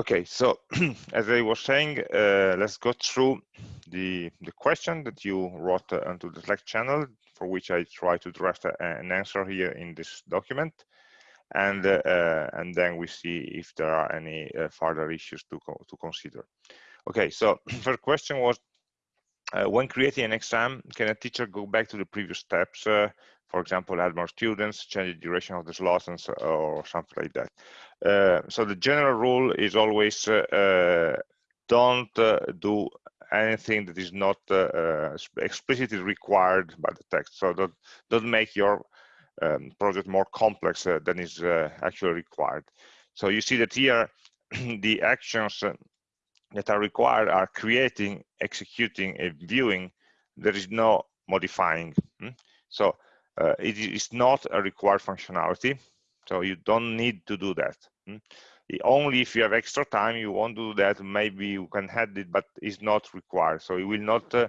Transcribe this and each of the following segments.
Okay, so as I was saying, uh, let's go through the the question that you wrote uh, onto the Slack channel, for which I try to draft a, an answer here in this document, and uh, uh and then we see if there are any uh, further issues to co to consider. Okay, so first question was, uh, when creating an exam, can a teacher go back to the previous steps for example, add more students, change the duration of the slots, and so, or something like that. Uh, so the general rule is always uh, uh don't uh, do anything that is not uh, uh, explicitly required by the text. So don't, don't make your um, project more complex than is actually required. So you see that here, the actions that are required are creating, executing, and viewing. There is no modifying. Hmm? So uh, it is not a required functionality, so you don't need to do that. Hmm? Only if you have extra time, you want to do that, maybe you can add it, but it's not required. So it will not uh,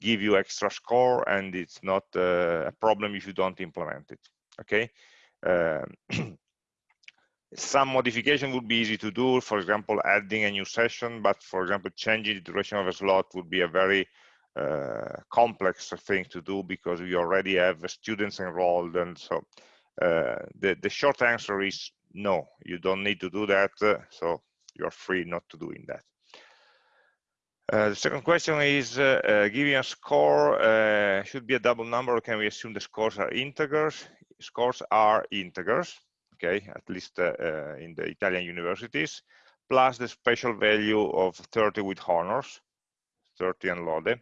give you extra score and it's not uh, a problem if you don't implement it, okay? Um, some modification would be easy to do, for example, adding a new session, but for example, changing the duration of a slot would be a very uh, complex thing to do because we already have students enrolled and so uh, the, the short answer is no you don't need to do that uh, so you're free not to doing that. Uh, the second question is uh, uh, giving a score should be a double number or can we assume the scores are integers? Scores are integers okay at least in the Italian universities plus the special value of 30 with honors 30 and lode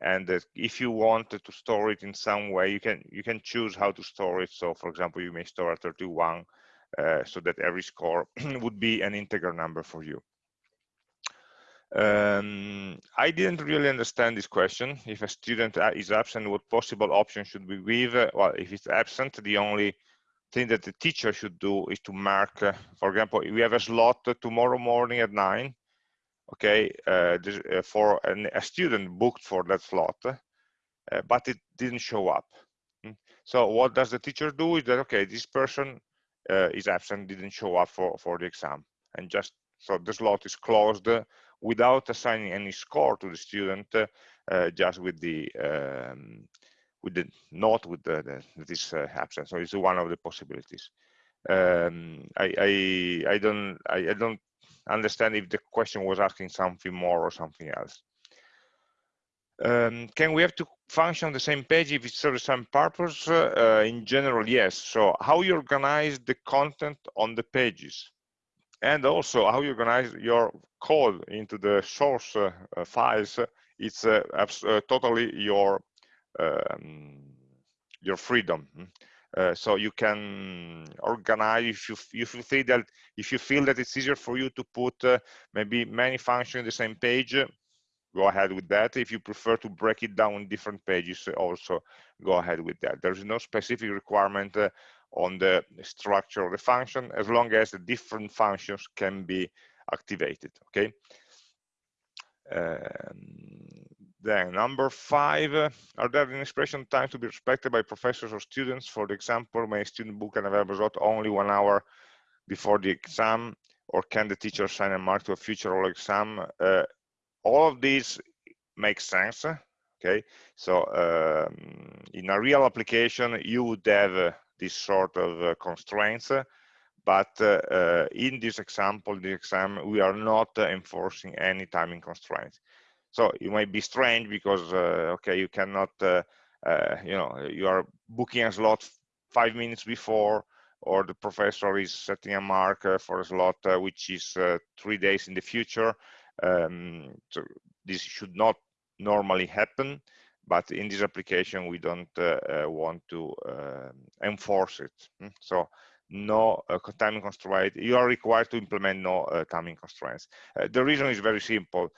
and if you wanted to store it in some way you can you can choose how to store it so for example you may store a 31 uh, so that every score would be an integer number for you um, I didn't really understand this question. If a student uh, is absent, what possible option should we give? Well, if it's absent, the only thing that the teacher should do is to mark, uh, for example, we have a slot tomorrow morning at nine okay, uh, this, uh, for an, a student booked for that slot, uh, but it didn't show up. Hmm. So what does the teacher do is that, okay, this person is absent, didn't show up for, for the exam. And just, so the slot is closed without assigning any score to the student, uh, just with the, um, with the note with the, the this uh, absent. So it's one of the possibilities. Um, I, I, I don't I, I, don't understand if the question was asking something more or something else. Um, can we have to function on the same page if it serves some purpose? Uh, in general, yes. So how you organize the content on the pages and also how you organize your code into the source uh, uh, files, it's uh, uh, totally your um, your freedom. Uh, so you can organize if you if you think that if you feel that it's easier for you to put uh, maybe many functions in the same page go ahead with that. If you prefer to break it down in different pages also go ahead with that. There's no specific requirement uh, on the structure of the function as long as the different functions can be activated okay? Um, then number five, uh, are there expression time to be respected by professors or students? For example, may a student book an available slot only one hour before the exam, or can the teacher assign a mark to a future oral exam? Uh, all of these make sense, okay? So um, in a real application, you would have uh, this sort of uh, constraints, but uh, uh, in this example, the exam, we are not enforcing any timing constraints. So it might be strange because, uh, okay, you cannot, uh, uh, you know, you are booking a slot five minutes before, or the professor is setting a mark for a slot which is three days in the future. Um, so this should not normally happen but in this application we don't uh, want to uh, enforce it hmm? so no uh, timing constraint, you are required to implement no uh, timing constraints. Uh, the reason is very simple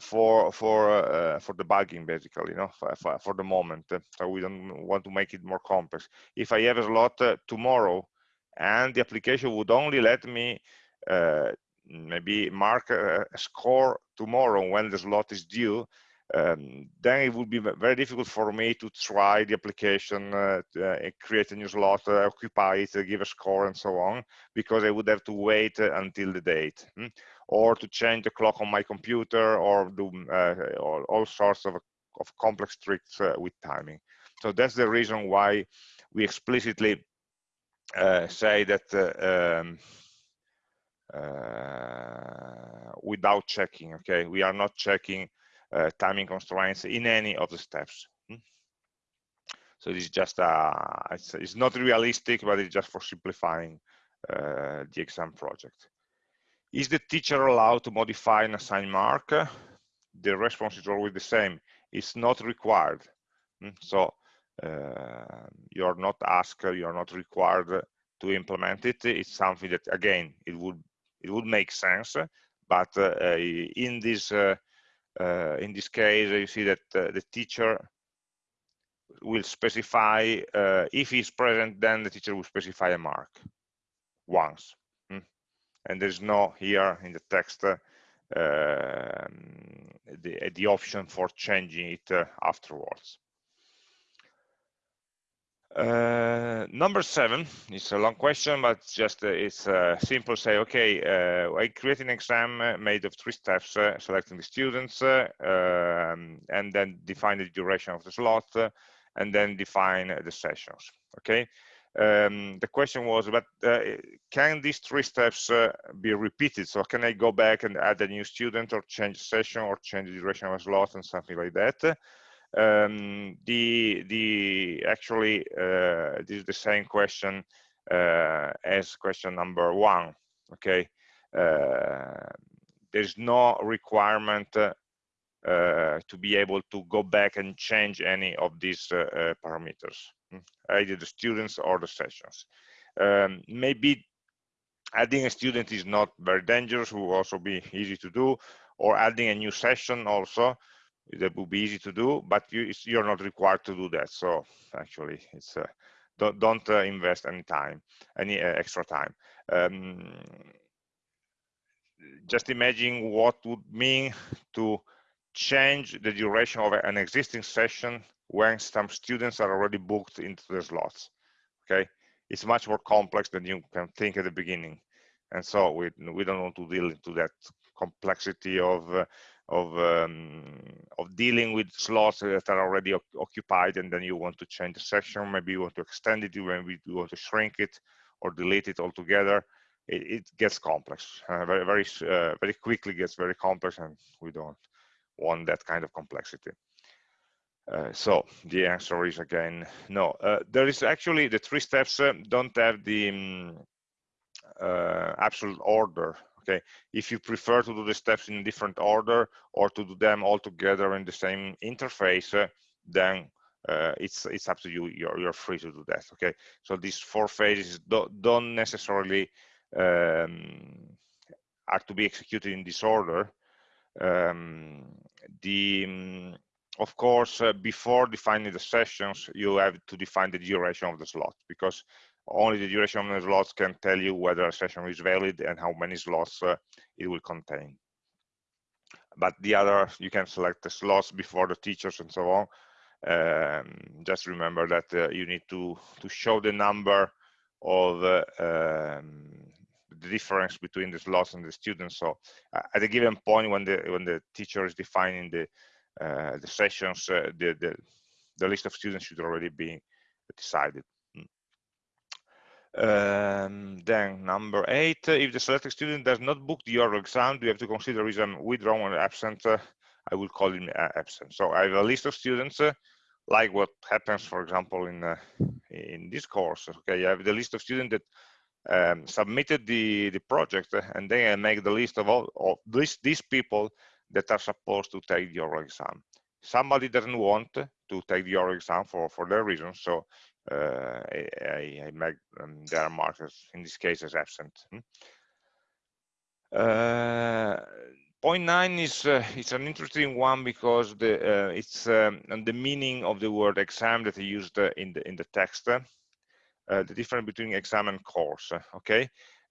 for for for debugging, basically, you know, for, for, the moment. So we don't want to make it more complex. If I have a slot tomorrow, and the application would only let me maybe mark a, score tomorrow when the slot is due, um, then it would be very difficult for me to try the application, uh, uh, create a new slot, uh, occupy it, uh, give a score, and so on, because I would have to wait uh, until the date, hmm? or to change the clock on my computer, or do uh, all, all, sorts of, of complex tricks with timing. So that's the reason why we explicitly say that um, without checking, okay? We are not checking timing constraints in any of the steps. Hmm? So is just a, uh, it's, it's, not realistic, but it's just for simplifying uh, the exam project. Is the teacher allowed to modify an assigned mark? The response is always the same. It's not required. Hmm? So uh, you're not asked, you're not required to implement it. It's something that, again, it would it would make sense, but uh, in this uh, uh, in this case, you see that uh, the teacher will specify, uh, if he's present, then the teacher will specify a mark once. Hmm? And there's no here in the text uh, um, the, the option for changing it uh, afterwards. Uh, number seven is a long question, but just uh, it's uh, simple. Say, okay, uh, I create an exam uh, made of three steps: uh, selecting the students, um, and then define the duration of the slot, and then define the sessions. Okay. Um, the question was, but can these three steps be repeated? So can I go back and add a new student, or change session, or change the duration of a slot, and something like that? Um, the the actually uh, this is the same question uh, as question number one okay? Uh, there's no requirement uh, to be able to go back and change any of these uh, uh, parameters hmm, either the students or the sessions. Um, maybe adding a student is not very dangerous will also be easy to do or adding a new session also that would be easy to do but you, you're not required to do that. So actually it's uh, don't, don't uh, invest any time any uh, extra time. Um, just imagine what would mean to change the duration of an existing session when some students are already booked into the slots okay? It's much more complex than you can think at the beginning. And so we we don't want to deal into that complexity of uh, of um, of dealing with slots that are already occupied and then you want to change the section maybe you want to extend it maybe you want to shrink it or delete it altogether it, it gets complex. Uh, very very uh, very quickly gets very complex and we don't want that kind of complexity. Uh, so the answer is again no. Uh, there is actually the three steps uh, don't have the um, absolute order okay? If you prefer to do the steps in a different order or to do them all together in the same interface uh, then uh, it's it's up to you. You're, you're free to do that okay? So these four phases don't, don't necessarily um, are to be executed in this order. Um, the um, of course uh, before defining the sessions you have to define the duration of the slot because only the duration of the slots can tell you whether a session is valid and how many slots uh, it will contain. But the other, you can select the slots before the teachers and so on. Um, just remember that uh, you need to, to show the number of uh, um, the difference between the slots and the students. So uh, at a given point when the when the teacher is defining the uh, the sessions, uh, the, the the list of students should already be decided. Um, then number eight, if the selected student does not book the oral exam, you have to consider is um, withdrawn or absent. Uh, I will call him uh, absent. So I have a list of students, uh, like what happens, for example, in uh, in this course. Okay, I have the list of students that um, submitted the the project, uh, and then I make the list of all of these these people that are supposed to take the oral exam. Somebody doesn't want to take the oral exam for for their reasons, so uh, I, I, make um, their markers in this case as absent. Hmm? Uh, point nine is uh, it's an interesting one because the uh, it's um, the meaning of the word exam that I used uh, in the in the text. Uh, the difference between exam and course. Okay,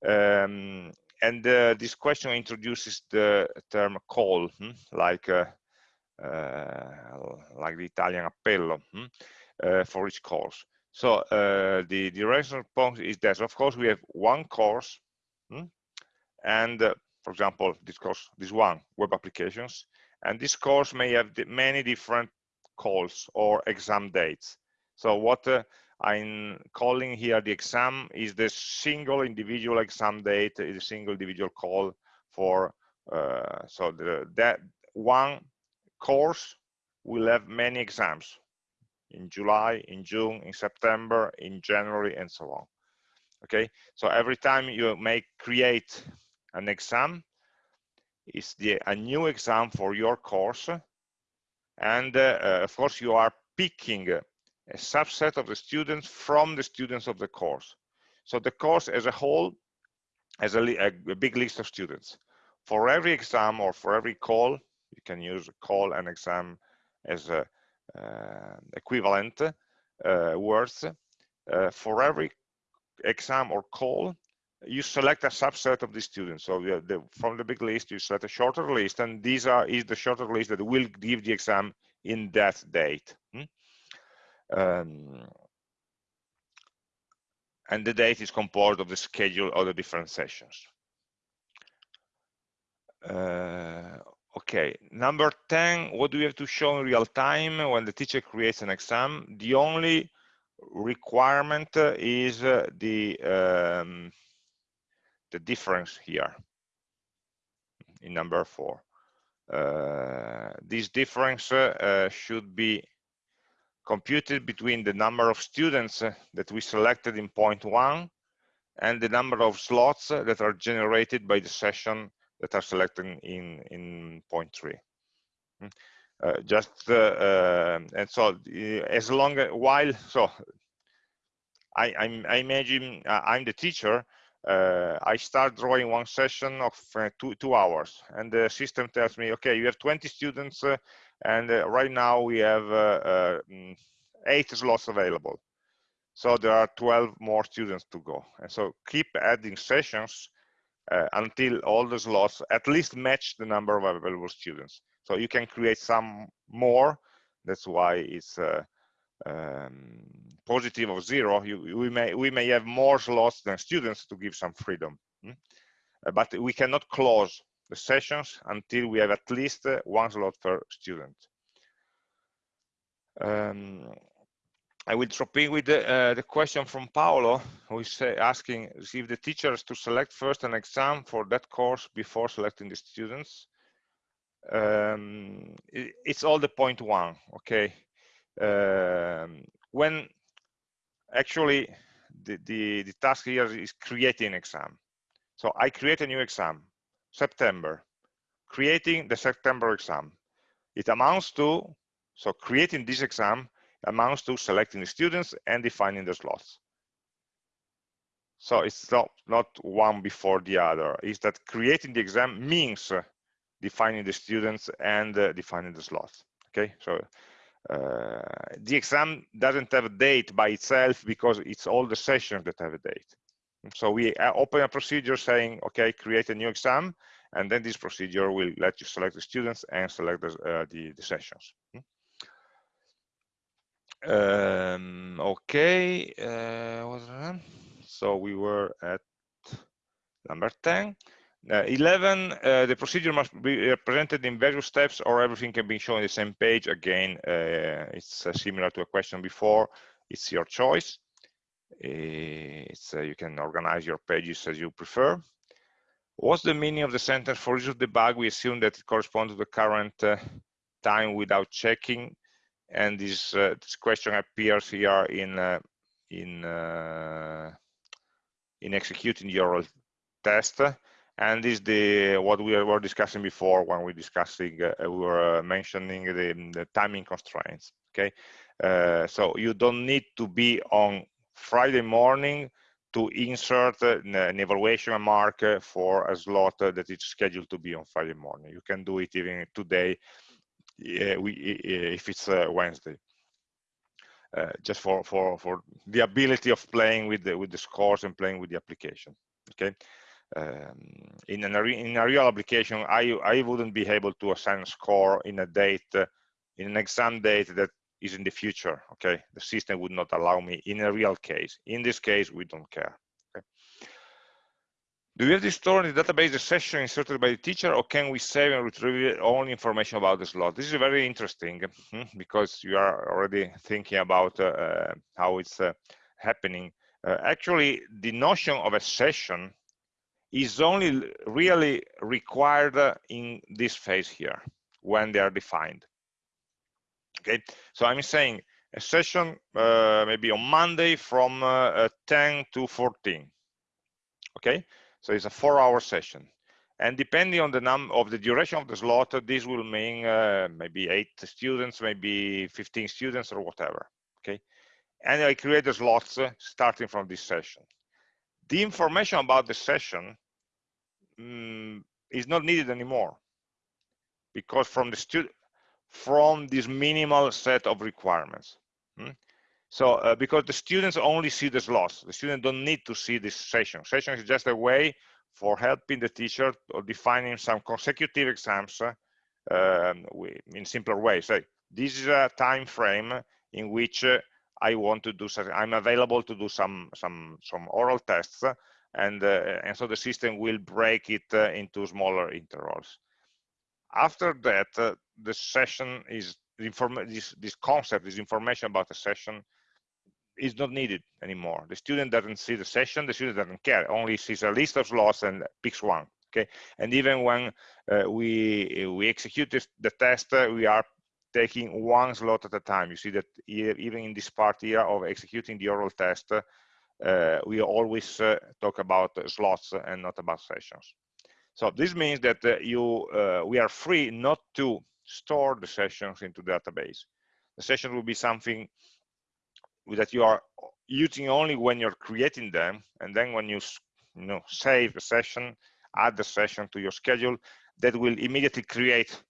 um, and this question introduces the term call, hmm? like uh, like the Italian appello hmm, uh, for each course. So uh, the, reference point is that, of course, we have one course, hmm, and for example, this course, this one, web applications, and this course may have many different calls or exam dates. So what uh, I'm calling here the exam is the single individual exam date, is a single individual call for, uh, so the, that one course will have many exams in July, in June, in September, in January, and so on. Okay, so every time you make create an exam, it's the, a new exam for your course, and uh, uh, of course you are picking a subset of the students from the students of the course. So the course as a whole has a, a, big list of students. For every exam or for every call, you can use call and exam as a, equivalent uh, words. Uh, for every exam or call, you select a subset of the students. So the, from the big list, you select a shorter list, and these are is the shorter list that will give the exam in that date. Hmm? Um, and the date is composed of the schedule of the different sessions. Uh, okay, number 10, what do we have to show in real time when the teacher creates an exam? The only requirement is uh, the um, the difference here in number four. Uh, this difference uh, should be computed between the number of students uh, that we selected in point one and the number of slots that are generated by the session that are selected in in point three. Hmm. Uh, just uh, uh, and so as long as while so I, I'm, I imagine I'm the teacher uh, I start drawing one session of uh, two, two hours and the system tells me, okay, you have 20 students uh, and uh, right now we have uh, uh, mm, eight slots available. So there are 12 more students to go. And so keep adding sessions until all the slots at least match the number of available students. So you can create some more. That's why it's um, positive of zero, you, we may we may have more slots than students to give some freedom. Hmm? Uh, but we cannot close the sessions until we have at least uh, one slot per student. Um, I will drop in with the, uh, the, question from Paolo, who is uh, asking if the teachers to select first an exam for that course before selecting the students. Um, it, it's all the point one, okay? Um, when actually the, the, the task here is creating exam. So I create a new exam, September, creating the September exam. It amounts to, so creating this exam amounts to selecting the students and defining the slots. So it's not, not one before the other. Is that creating the exam means defining the students and uh, defining the slots. Okay, so uh, the exam doesn't have a date by itself because it's all the sessions that have a date. So we uh, open a procedure saying, okay, create a new exam, and then this procedure will let you select the students and select the, uh, the, the, sessions. Um, okay, uh, so we were at number 10. Uh, 11, uh, the procedure must be represented in various steps or everything can be shown on the same page. Again, uh, it's uh, similar to a question before. It's your choice. Uh, it's, uh, you can organize your pages as you prefer. What's the meaning of the sentence? For each of the bug, we assume that it corresponds to the current time without checking. And this, this question appears here in in in executing your test. And is the what we were discussing before when we discussing uh, we were uh, mentioning the, the, timing constraints okay? Uh, so you don't need to be on friday morning to insert uh, an evaluation mark for a slot that is scheduled to be on friday morning. You can do it even today we, if it's uh, wednesday uh, just for for for the ability of playing with the with the scores and playing with the application okay um, in, an, in a real application, I, I wouldn't be able to assign a score in a date, uh, in an exam date that is in the future, okay? The system would not allow me in a real case. In this case, we don't care? Do we have to store in the database the session inserted by the teacher or can we save and retrieve all information about the slot? This is very interesting hmm, because you are already thinking about uh, uh, how it's uh, happening. Uh, actually, the notion of a session is only really required in this phase here when they are defined. Okay, so I'm saying a session uh, maybe on Monday from uh, 10 to 14. Okay, so it's a four-hour session. And depending on the number of the duration of the slot, this will mean uh, maybe eight students, maybe 15 students or whatever. Okay, and I create the slots uh, starting from this session. The information about the session um, is not needed anymore because from the student from this minimal set of requirements hmm? So uh, because the students only see the slots the students don't need to see this session. Session is just a way for helping the teacher or defining some consecutive exams uh, um, in simpler ways. So this is a time frame in which uh, I want to do something. I'm available to do some some some oral tests and uh, and so the system will break it uh, into smaller intervals. After that uh, the session is this this concept this information about the session is not needed anymore the student doesn't see the session the student doesn't care only sees a list of slots and picks one okay and even when uh, we we execute this, the test uh, we are taking one slot at a time you see that even in this part here of executing the oral test uh, we always uh, talk about slots and not about sessions. So this means that uh, you we are free not to store the sessions into database. The session will be something that you are using only when you're creating them and then when you you know save the session add the session to your schedule that will immediately create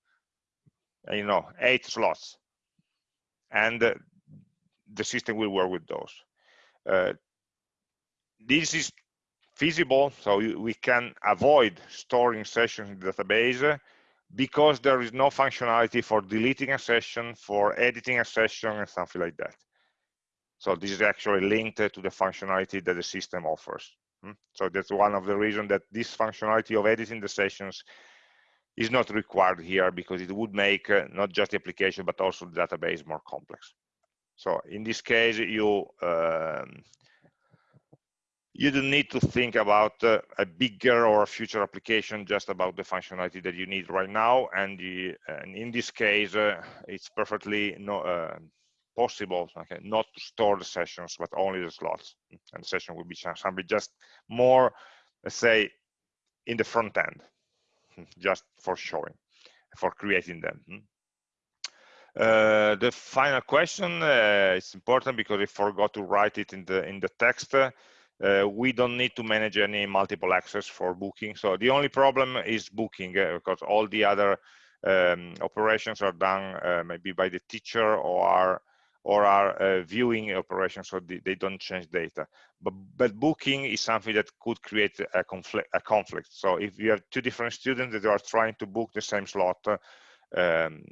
you know eight slots and uh, the system will work with those uh, this is feasible, so we can avoid storing sessions in the database because there is no functionality for deleting a session, for editing a session, and something like that. So this is actually linked to the functionality that the system offers. Hmm? So that's one of the reasons that this functionality of editing the sessions is not required here because it would make uh, not just the application but also the database more complex. So in this case, you um, you don't need to think about uh, a bigger or a future application just about the functionality that you need right now and, the, and in this case uh, it's perfectly no, uh, possible okay, not to store the sessions but only the slots. And the session will be something just more let's say in the front end just for showing for creating them. Uh, the final question uh, is important because I forgot to write it in the in the text. Uh, we don't need to manage any multiple access for booking. So the only problem is booking uh, because all the other um, operations are done uh, maybe by the teacher or are or are uh, viewing operations so they, don't change data. But but booking is something that could create a conflict a conflict. So if you have two different students that are trying to book the same slot um,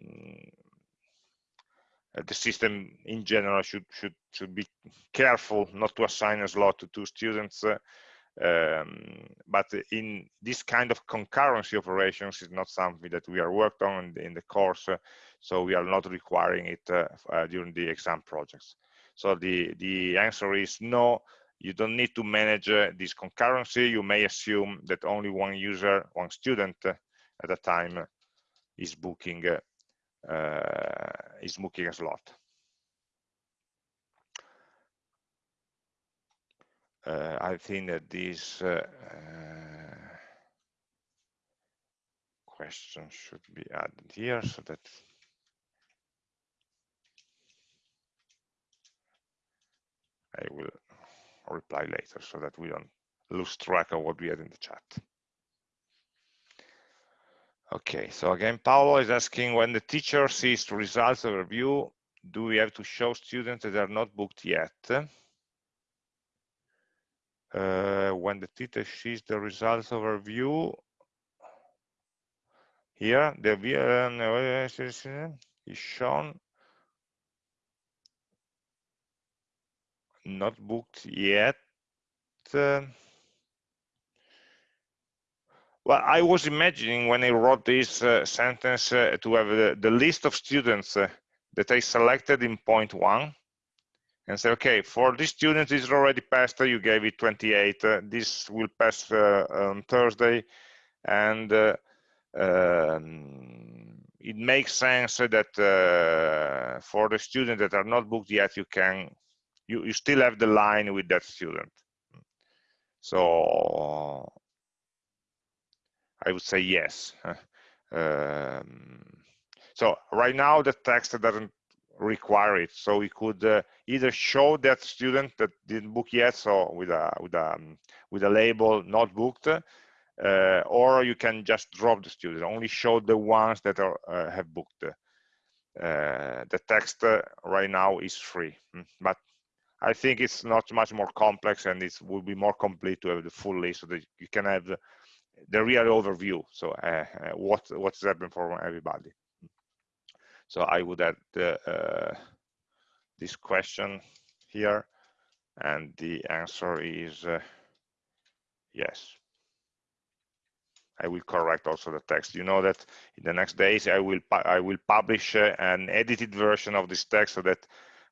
the system in general should should should be careful not to assign a slot to two students um, but in this kind of concurrency operations is not something that we are worked on in the, course so we are not requiring it uh, uh, during the exam projects. So the the answer is no. You don't need to manage uh, this concurrency. You may assume that only one user one student at a time is booking uh, is booking a slot. Uh, I think that this uh, question should be added here so that I will reply later so that we don't lose track of what we had in the chat. Okay, so again, Paolo is asking when the teacher sees the results of review, do we have to show students that are not booked yet? uh, when the teacher sees the results overview here the uh, is shown not booked yet uh, well i was imagining when i wrote this uh, sentence uh, to have the, the, list of students uh, that i selected in point one and say, okay, for this student is already passed, you gave it 28. Uh, this will pass uh, on Thursday, and um, it makes sense that for the students that are not booked yet, you can you, you still have the line with that student. So I would say yes. Um, so right now the text doesn't require it. So we could uh, either show that student that didn't book yet, so with a with a um, with a label not booked, uh, or you can just drop the student. Only show the ones that are uh, have booked. Uh, the text uh, right now is free, hmm, but I think it's not much more complex and it will be more complete to have the full list so that you can have the, the real overview. So uh, what what's happened for everybody. So I would add uh, this question here, and the answer is uh, yes. I will correct also the text. You know that in the next days I will I will publish uh, an edited version of this text so that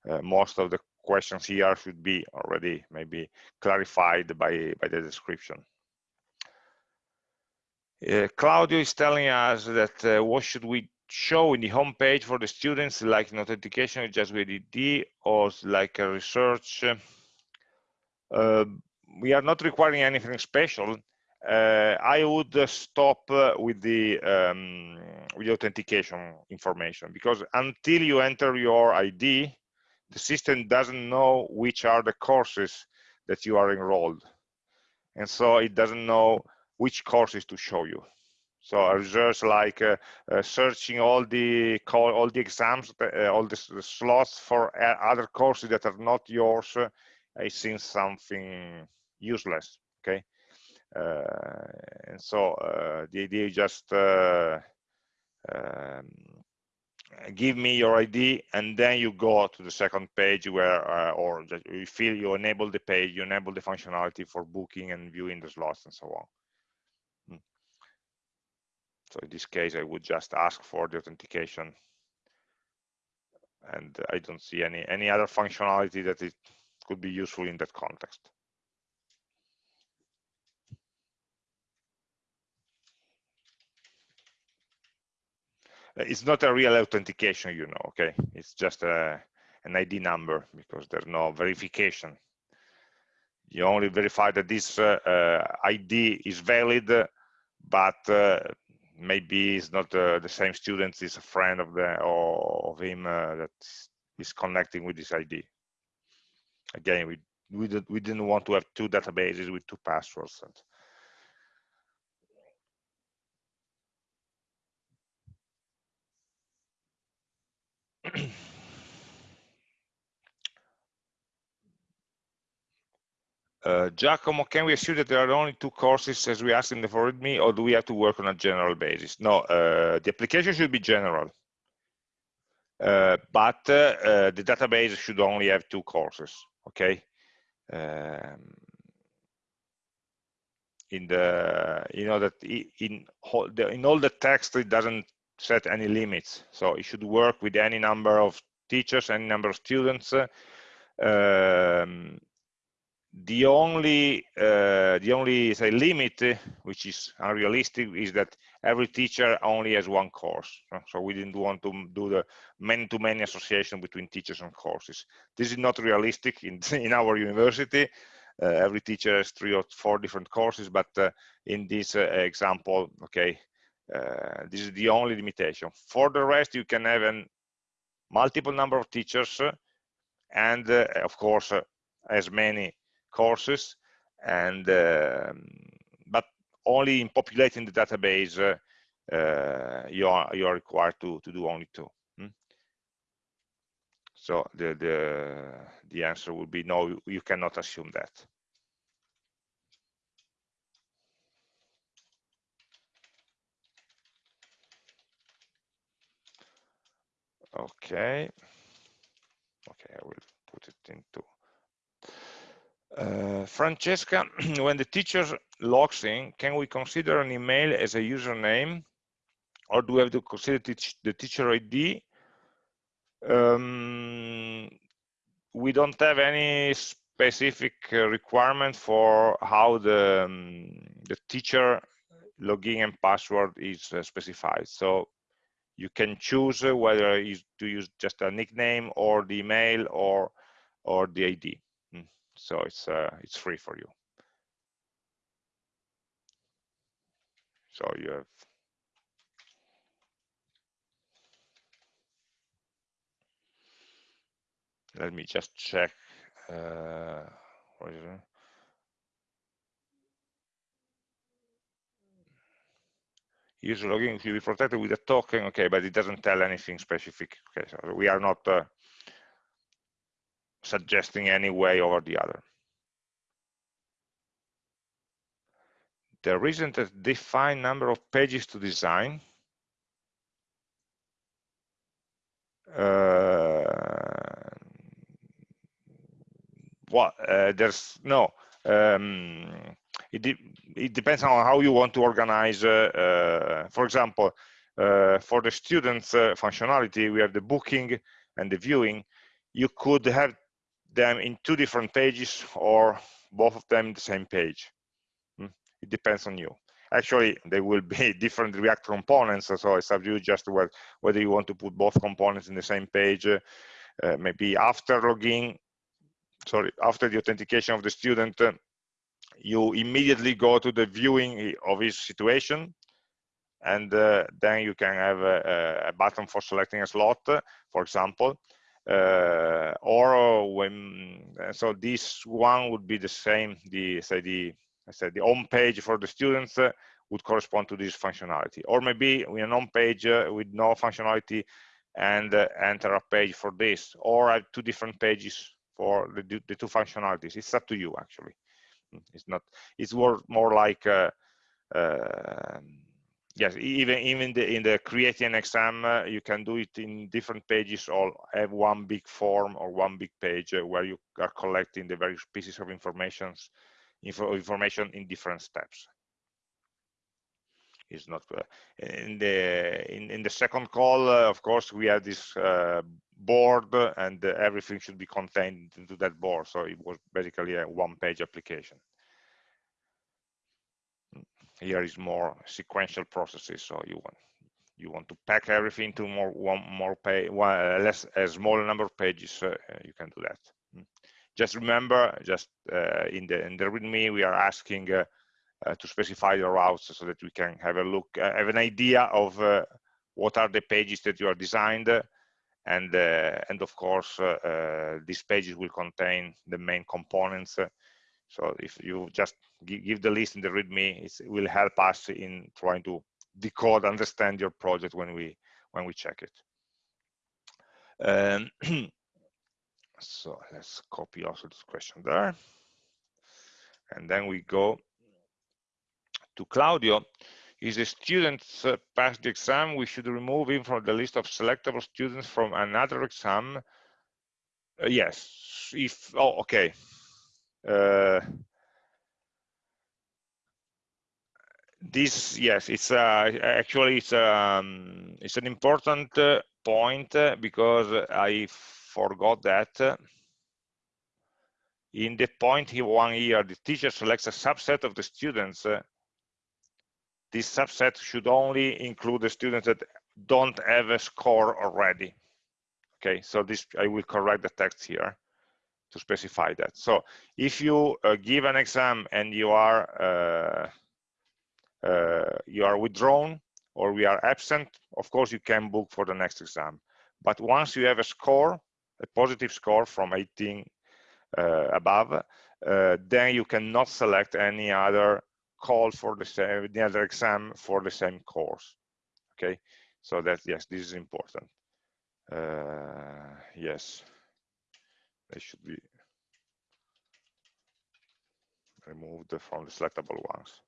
uh, most of the questions here should be already maybe clarified by by the description. Uh, Claudio is telling us that uh, what should we show in the home page for the students like an authentication just with ID or like a research. Uh, we are not requiring anything special. Uh, I would stop uh, with the um, with the authentication information because until you enter your ID, the system doesn't know which are the courses that you are enrolled, and so it doesn't know which courses to show you. So a research like uh, uh, searching all the all the exams, uh, all the, slots for other courses that are not yours, uh, it seems something useless. Okay, uh, and so uh, the idea is just um, give me your ID, and then you go to the second page where, uh, or you feel you enable the page, you enable the functionality for booking and viewing the slots and so on. Hmm. So in this case, I would just ask for the authentication. And I don't see any, any other functionality that it could be useful in that context. It's not a real authentication, you know, okay? It's just a, an ID number because there's no verification. You only verify that this uh, uh, ID is valid, but uh, maybe it's not uh, the same student it's a friend of the or of him uh, that is connecting with this id again we we, did, we didn't want to have two databases with two passwords Uh, Giacomo, can we assume that there are only two courses as we asked in the for me, or do we have to work on a general basis? No, uh, the application should be general. Uh, but uh, uh, the database should only have two courses, okay? Um, in the, you know that in, in all the text, it doesn't set any limits. So it should work with any number of teachers, any number of students. Um, the only uh, the only say limit which is unrealistic is that every teacher only has one course so we didn't want to do the many-to-many association between teachers and courses. This is not realistic in in our university. Uh, every teacher has three or four different courses but uh, in this uh, example okay uh, this is the only limitation. For the rest you can have a multiple number of teachers and uh, of course as many courses, and um, but only in populating the database, uh, you are you are required to to do only two. Hmm? So the the the answer would be no. You cannot assume that. okay okay i will put it into uh, Francesca, when the teacher logs in, can we consider an email as a username or do we have to consider the teacher ID? Um, we don't have any specific requirement for how the, um, the teacher login and password is uh, specified. So you can choose whether to use just a nickname or the email or or the ID. So it's uh, it's free for you. So you have let me just check uh, user login should be protected with a token. Okay but it doesn't tell anything specific. Okay so we are not uh, suggesting any way over the other there isn't a defined number of pages to design uh, well, uh, there's no. Um, it, de it depends on how you want to organize. Uh, uh for example, uh, for the students uh, functionality, we have the booking and the viewing. You could have them in two different pages or both of them the same page. Hmm? It depends on you. Actually, they will be different React components, so it's up to you just whether you want to put both components in the same page. maybe after login, sorry, after the authentication of the student, uh, you immediately go to the viewing of his situation and uh, then you can have a, a, button for selecting a slot, for example, uh, or when so this one would be the same. The say the I said the home page for the students uh, would correspond to this functionality, or maybe we an home page uh, with no functionality and uh, enter a page for this, or two different pages for the, the two functionalities. It's up to you, actually. Mm, it's not. It's more more like uh, uh, yes. Even even the, in the creating an exam, uh, you can do it in different pages or have one big form or one big page uh, where you are collecting the various pieces of information info, information in different steps is not uh, in the in, in the second call uh, of course we have this uh, board and everything should be contained into that board so it was basically a one page application here is more sequential processes so you want you want to pack everything to more one more page one less a smaller number of pages uh, you can do that hmm. just remember just uh, in the in the readme we are asking uh, uh, to specify the routes so that we can have a look, uh, have an idea of uh, what are the pages that you are designed and and of course these pages will contain the main components so if you just give the list in the README, it will help us in trying to decode, understand your project when we when we check it. Um, so let's copy also this question there, and then we go to Claudio, is a student uh, passed the exam, we should remove him from the list of selectable students from another exam. Uh, yes, if, oh, okay. Uh, this, yes, it's uh, actually, it's, um, it's an important uh, point uh, because I forgot that in the point one year, the teacher selects a subset of the students uh, this subset should only include the students that don't have a score already. Okay, so this I will correct the text here to specify that. So if you uh, give an exam and you are uh, uh, you are withdrawn or we are absent, of course you can book for the next exam. But once you have a score, a positive score from 18 uh, above, uh, then you cannot select any other call for the same the other exam for the same course okay so that yes this is important uh, yes they should be. Removed from the selectable ones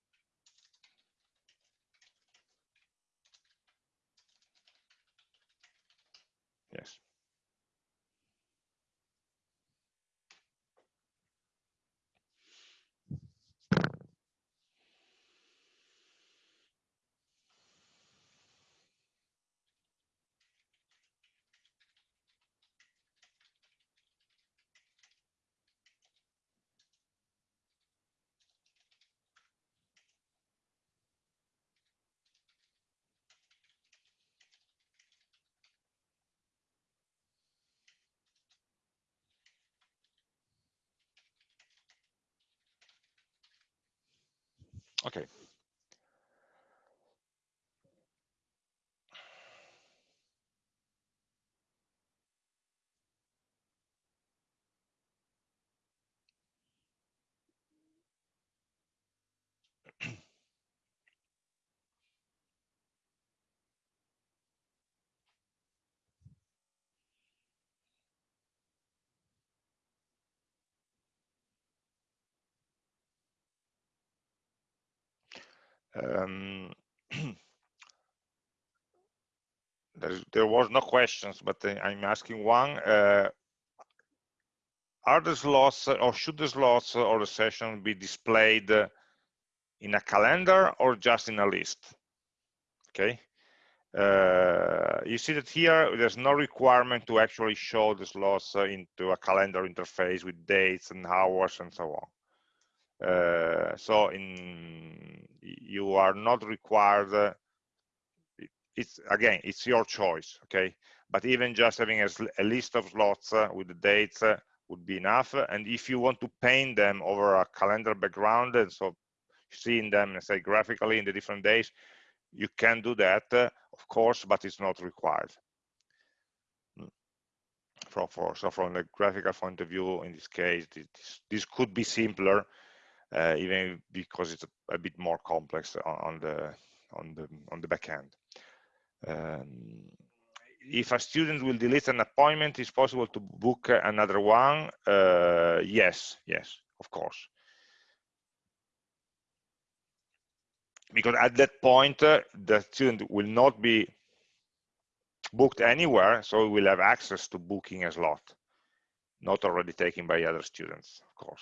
Okay. Um, there was no questions, but I'm asking one. Uh, are the slots or should the slots or the session be displayed in a calendar or just in a list? Okay. Uh, you see that here there's no requirement to actually show the slots into a calendar interface with dates and hours and so on. Uh, so in you are not required uh, it's again it's your choice okay? But even just having a, a list of slots uh, with the dates uh, would be enough. And if you want to paint them over a calendar background and so seeing them say graphically in the different days you can do that of course but it's not required. Hmm. for, for, so from the graphical point of view in this case this, this could be simpler uh, even because it's a, bit more complex on, on the on the on the back end um, if a student will delete an appointment, it's possible to book another one. Uh, yes, yes, of course. Because at that point, uh, the student will not be booked anywhere, so we will have access to booking a slot, not already taken by other students, of course.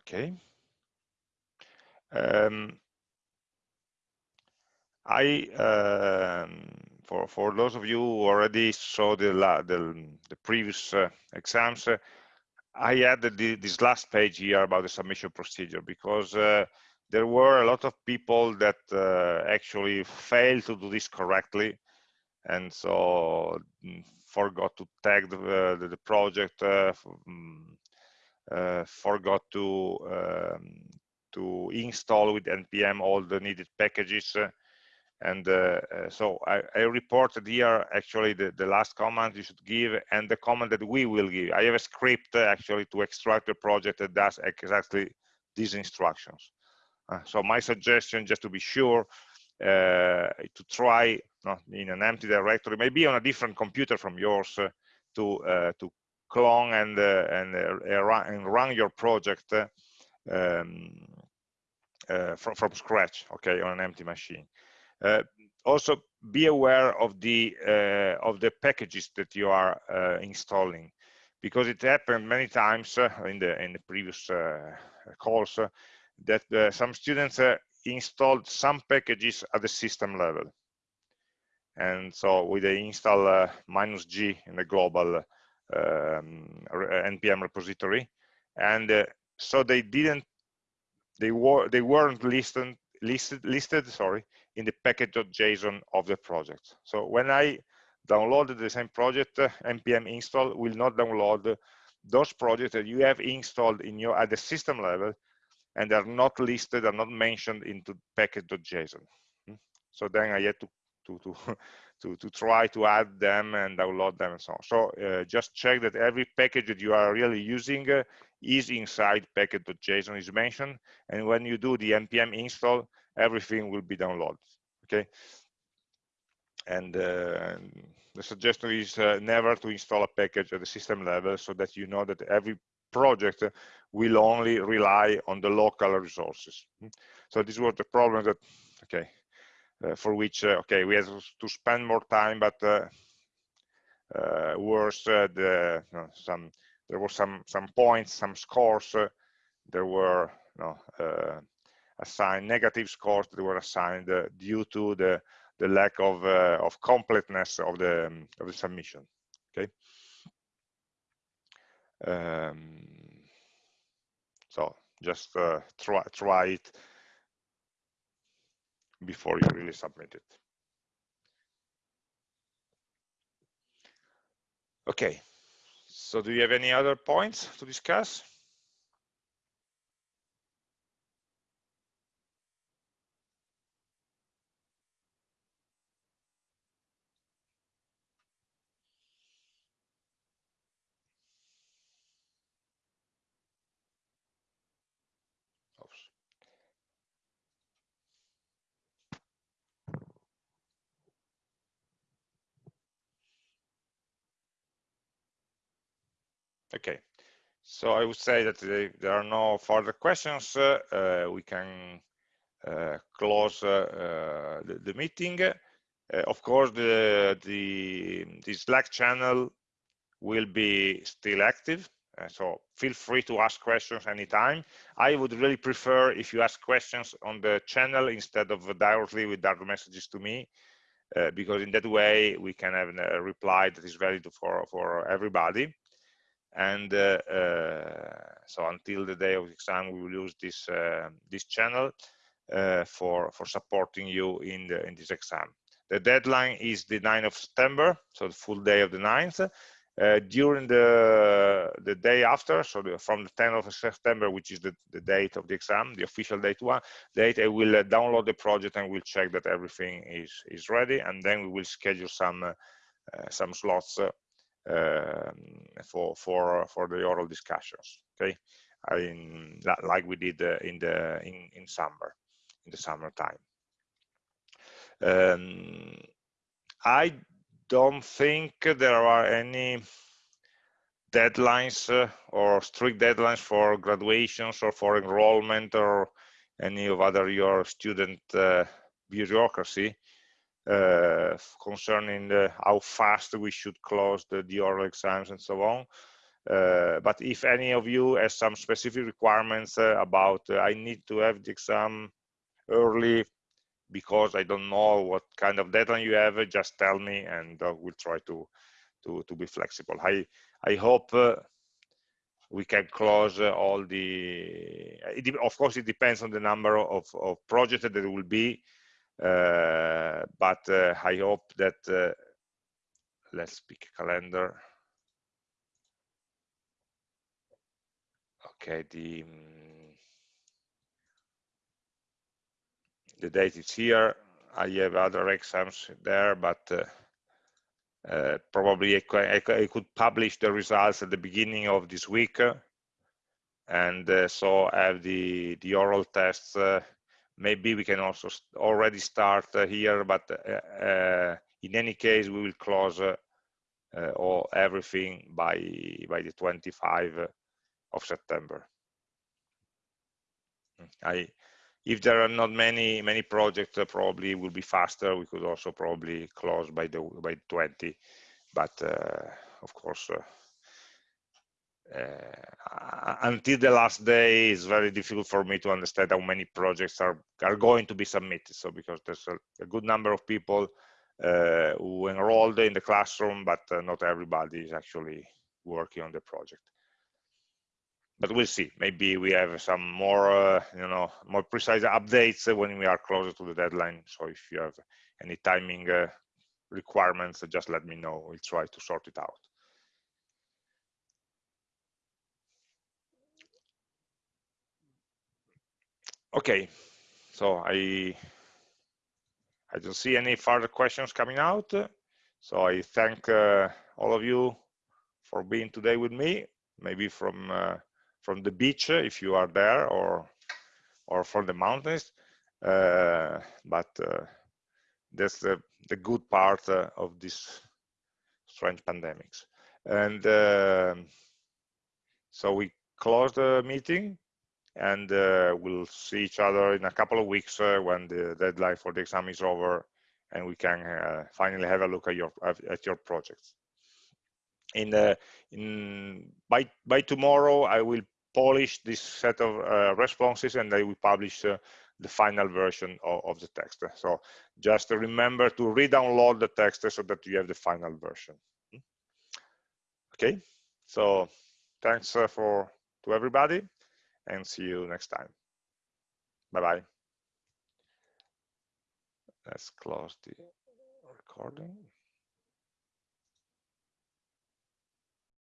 Okay. Um, I um, for for those of you who already saw the the, the previous uh, exams, uh, I added the, this last page here about the submission procedure because uh, there were a lot of people that uh, actually failed to do this correctly, and so mm, forgot to tag the the, the project. Uh, uh, forgot to um, to install with npm all the needed packages uh, and uh, so I, I, reported here actually the, the last command you should give and the command that we will give. I have a script actually to extract the project that does exactly these instructions. Uh, so my suggestion just to be sure uh, to try not in an empty directory maybe on a different computer from yours uh, to to clone and uh, and, uh, run, and run your project um, uh, from from scratch, okay, on an empty machine. also, be aware of the of the packages that you are installing because it happened many times uh, in the in the previous uh, calls uh, that some students installed some packages at the system level and so with the install minus g in the global um, npm repository and uh, so they didn't they were they weren't listed listed listed sorry in the package.json of the project so when i downloaded the same project uh, npm install will not download those projects that you have installed in your at the system level and they're not listed, are not mentioned into package.json. Hmm? So then I had to to to to to try to add them and download them and so on. So uh, just check that every package that you are really using uh, is inside package.json is mentioned, and when you do the npm install, everything will be downloaded. Okay, and uh, the suggestion is uh, never to install a package at the system level so that you know that every project will only rely on the local resources. So this was the problem that, okay, for which, uh, okay, we had to spend more time, but uh, uh worse, uh, the, some, there were some, some points, some scores, there were you know, assigned negative scores that were assigned due to the the lack of uh, of completeness of the um, of the submission. Okay. Um, so just uh, try try it before you really submit it. Okay. So do you have any other points to discuss? Okay, so I would say that there are no further questions. Uh, uh, we can uh, close uh, the, the, meeting. Uh, of course, the, the, the Slack channel will be still active. Uh, so feel free to ask questions anytime. I would really prefer if you ask questions on the channel instead of directly with direct messages to me, uh, because in that way we can have a reply that is valid for, for everybody and uh, uh, so until the day of the exam we will use this uh, this channel for for supporting you in the in this exam. The deadline is the 9th of september so the full day of the 9th uh, during the the day after so the, from the 10th of september which is the, the date of the exam the official date one date i will uh, download the project and we'll check that everything is is ready. And then we will schedule some uh, some slots um, for for for the oral discussions. Okay, like we did uh, in the in in summer, in the summertime. Um, I don't think there are any deadlines uh, or strict deadlines for graduations or for enrollment or any of other your student uh, bureaucracy uh, concerning the, how fast we should close the, the oral exams and so on. Uh, but if any of you has some specific requirements uh, about uh, I need to have the exam early because I don't know what kind of deadline you have, just tell me and uh, we'll try to, to, to be flexible. I, I hope uh, we can close all the, it, of course it depends on the number of, of projects that there will be uh, but uh, I hope that uh, let's pick a calendar. Okay, the the date is here. I have other exams there, but uh, uh, probably I, I, could publish the results at the beginning of this week, and uh, so have the the oral tests maybe we can also already start uh, here, but uh, uh, in any case, we will close all everything by by the 25 of September. I, if there are not many many projects, probably will be faster. We could also probably close by the by 20, but of course, uh, until the last day it's very difficult for me to understand how many projects are are going to be submitted. So because there's a, a good number of people uh, who enrolled in the classroom but uh, not everybody is actually working on the project. But we'll see. Maybe we have some more uh, you know more precise updates when we are closer to the deadline. So if you have any timing uh, requirements just let me know. We'll try to sort it out okay so i i don't see any further questions coming out so i thank uh, all of you for being today with me maybe from uh, from the beach if you are there or or from the mountains uh, but uh, that's the the good part uh, of this strange pandemics. And um, so we close the meeting and uh, we'll see each other in a couple of weeks uh, when the deadline for the exam is over and we can uh, finally have a look at your at your projects. In the in by by tomorrow i will polish this set of uh, responses and i will publish uh, the final version of, of, the text. So just remember to re-download the text so that you have the final version. Okay? So thanks uh, for to everybody and see you next time. Bye-bye. Let's close the recording.